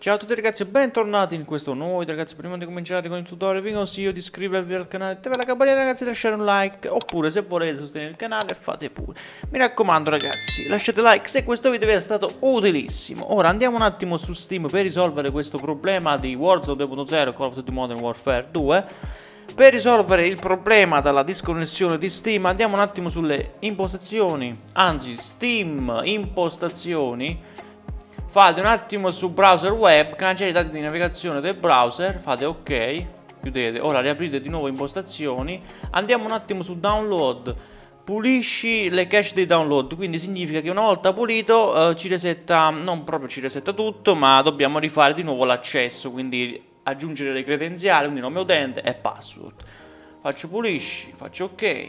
Ciao a tutti ragazzi e bentornati in questo nuovo video ragazzi. Prima di cominciare con il tutorial vi consiglio di iscrivervi al canale attivare la campanella ragazzi lasciare un like. Oppure se volete sostenere il canale fate pure. Mi raccomando ragazzi lasciate like se questo video vi è stato utilissimo. Ora andiamo un attimo su Steam per risolvere questo problema di Warzone 2.0 Call of Duty Modern Warfare 2 per risolvere il problema della disconnessione di Steam andiamo un attimo sulle impostazioni, anzi Steam impostazioni, fate un attimo su browser web, cancellate i dati di navigazione del browser, fate ok, chiudete, ora riaprite di nuovo impostazioni, andiamo un attimo su download, pulisci le cache dei download, quindi significa che una volta pulito eh, ci resetta, non proprio ci resetta tutto, ma dobbiamo rifare di nuovo l'accesso, quindi aggiungere le credenziali, quindi nome utente e password. Faccio pulisci, faccio ok,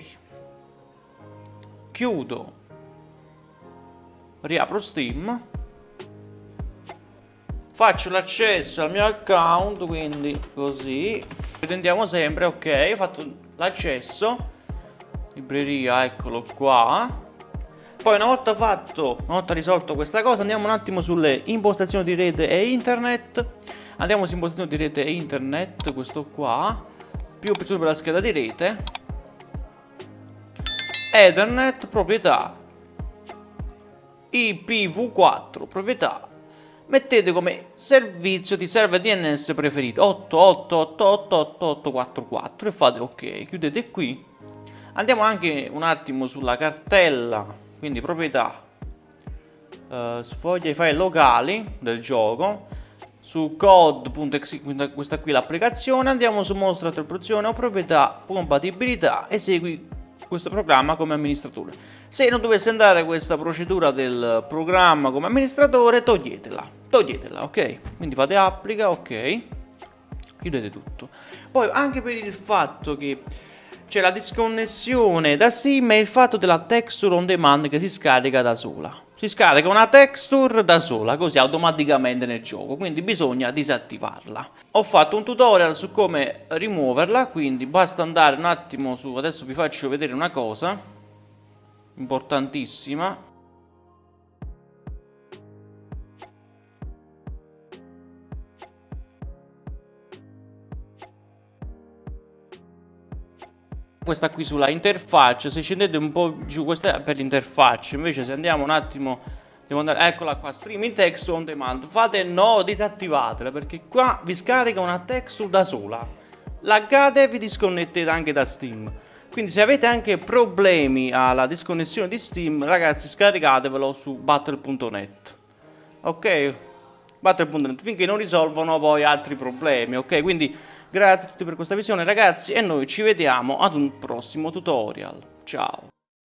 chiudo, riapro Steam, faccio l'accesso al mio account, quindi così, ritendiamo sempre, ok, ho fatto l'accesso, libreria, eccolo qua, poi una volta fatto, una volta risolto questa cosa, andiamo un attimo sulle impostazioni di rete e internet, Andiamo su impostazione di rete e internet, questo qua. Più opzioni per la scheda di rete. Ethernet, proprietà. IPv4, proprietà. Mettete come servizio di server DNS preferito 888888844 e fate ok. Chiudete qui. Andiamo anche un attimo sulla cartella, quindi proprietà. Uh, sfoglia i file locali del gioco su code.exe, questa qui l'applicazione, andiamo su mostra attribuzione o proprietà compatibilità e segui questo programma come amministratore. Se non dovesse andare questa procedura del programma come amministratore, toglietela, toglietela, ok? Quindi fate applica, ok? Chiudete tutto. Poi anche per il fatto che c'è la disconnessione da sim e il fatto della texture on demand che si scarica da sola si scarica una texture da sola, così automaticamente nel gioco, quindi bisogna disattivarla. Ho fatto un tutorial su come rimuoverla, quindi basta andare un attimo su, adesso vi faccio vedere una cosa, importantissima, questa qui sulla interfaccia se scendete un po' giù questa è per l'interfaccia invece se andiamo un attimo devo andare eccola qua streaming text on demand fate no disattivatela perché qua vi scarica una texture da sola. Laggate e vi disconnettete anche da steam. Quindi se avete anche problemi alla disconnessione di steam ragazzi scaricatevelo su battle.net ok? Battle.net finché non risolvono poi altri problemi ok? Quindi Grazie a tutti per questa visione ragazzi e noi ci vediamo ad un prossimo tutorial. Ciao!